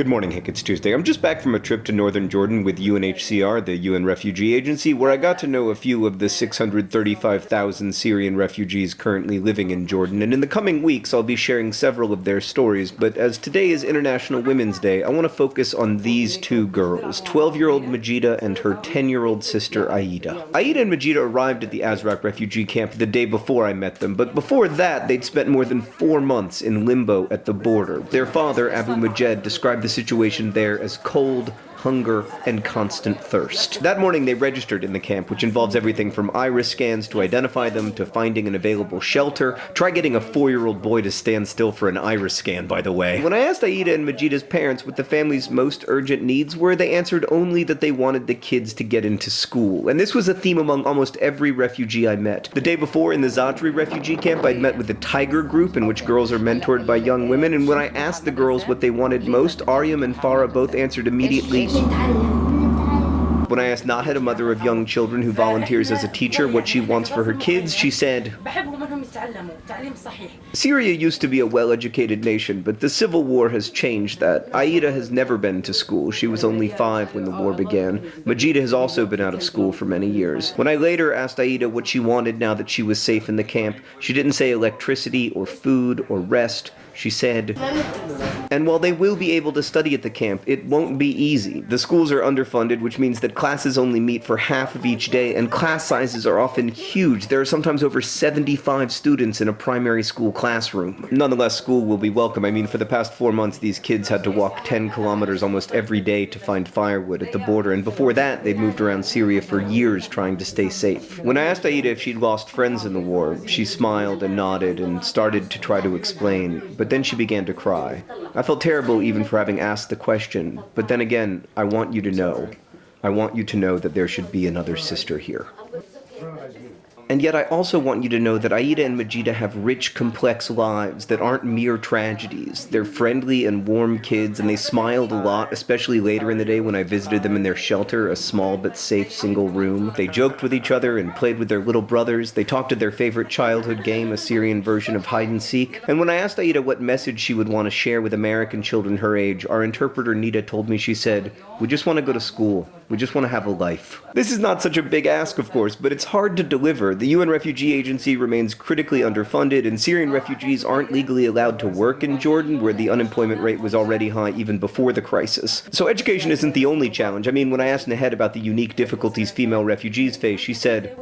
Good morning, Hank. It's Tuesday. I'm just back from a trip to northern Jordan with UNHCR, the UN Refugee Agency, where I got to know a few of the 635,000 Syrian refugees currently living in Jordan. And in the coming weeks, I'll be sharing several of their stories. But as today is International Women's Day, I want to focus on these two girls 12 year old Majida and her 10 year old sister Aida. Aida and Majida arrived at the Azraq refugee camp the day before I met them, but before that, they'd spent more than four months in limbo at the border. Their father, Abu Majed, described the situation there as cold, hunger, and constant thirst. That morning they registered in the camp, which involves everything from iris scans to identify them to finding an available shelter. Try getting a four-year-old boy to stand still for an iris scan, by the way. When I asked Aida and Majida's parents what the family's most urgent needs were, they answered only that they wanted the kids to get into school. And this was a theme among almost every refugee I met. The day before in the Zaatari refugee camp, I'd met with the Tiger Group, in which girls are mentored by young women, and when I asked the girls what they wanted most, Aryam and Farah both answered immediately, Kita. When I asked Nahed, a mother of young children who volunteers as a teacher, what she wants for her kids, she said, Syria used to be a well-educated nation, but the civil war has changed that. Aida has never been to school. She was only five when the war began. Majida has also been out of school for many years. When I later asked Aida what she wanted now that she was safe in the camp, she didn't say electricity or food or rest. She said, and while they will be able to study at the camp, it won't be easy. The schools are underfunded, which means that classes only meet for half of each day, and class sizes are often huge. There are sometimes over 75 students in a primary school classroom. Nonetheless, school will be welcome. I mean, for the past four months, these kids had to walk 10 kilometers almost every day to find firewood at the border, and before that, they'd moved around Syria for years trying to stay safe. When I asked Aida if she'd lost friends in the war, she smiled and nodded and started to try to explain, but then she began to cry. I felt terrible even for having asked the question, but then again, I want you to know. I want you to know that there should be another sister here. And yet I also want you to know that Aida and Majida have rich, complex lives that aren't mere tragedies. They're friendly and warm kids, and they smiled a lot, especially later in the day when I visited them in their shelter, a small but safe single room. They joked with each other and played with their little brothers. They talked to their favorite childhood game, a Syrian version of hide and seek. And when I asked Aida what message she would want to share with American children her age, our interpreter Nita told me she said, We just want to go to school. We just want to have a life. This is not such a big ask, of course, but it's hard to deliver. The UN Refugee Agency remains critically underfunded, and Syrian refugees aren't legally allowed to work in Jordan, where the unemployment rate was already high even before the crisis. So education isn't the only challenge. I mean, when I asked Nahed about the unique difficulties female refugees face, she said,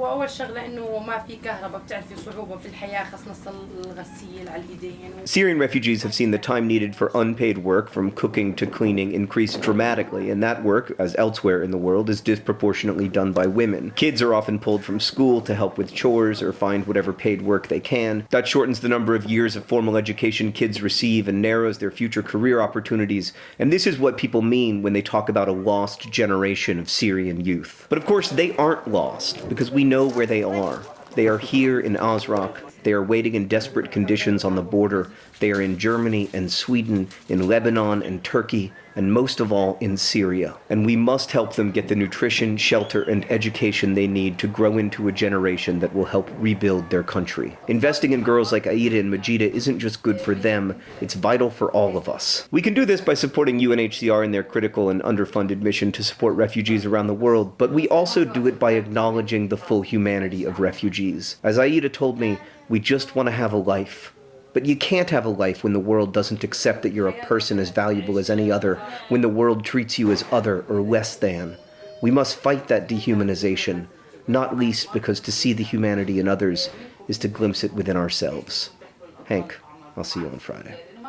Syrian refugees have seen the time needed for unpaid work, from cooking to cleaning, increase dramatically, and that work, as elsewhere in the world, is disproportionately done by women. Kids are often pulled from school to help with chores or find whatever paid work they can. That shortens the number of years of formal education kids receive and narrows their future career opportunities. And this is what people mean when they talk about a lost generation of Syrian youth. But of course, they aren't lost, because we know where they are. They are here in Azraq. They are waiting in desperate conditions on the border. They are in Germany and Sweden, in Lebanon and Turkey, and most of all in Syria. And we must help them get the nutrition, shelter, and education they need to grow into a generation that will help rebuild their country. Investing in girls like Aida and Majida isn't just good for them, it's vital for all of us. We can do this by supporting UNHCR in their critical and underfunded mission to support refugees around the world, but we also do it by acknowledging the full humanity of refugees. As Aida told me, we just want to have a life. But you can't have a life when the world doesn't accept that you're a person as valuable as any other, when the world treats you as other or less than. We must fight that dehumanization, not least because to see the humanity in others is to glimpse it within ourselves. Hank, I'll see you on Friday.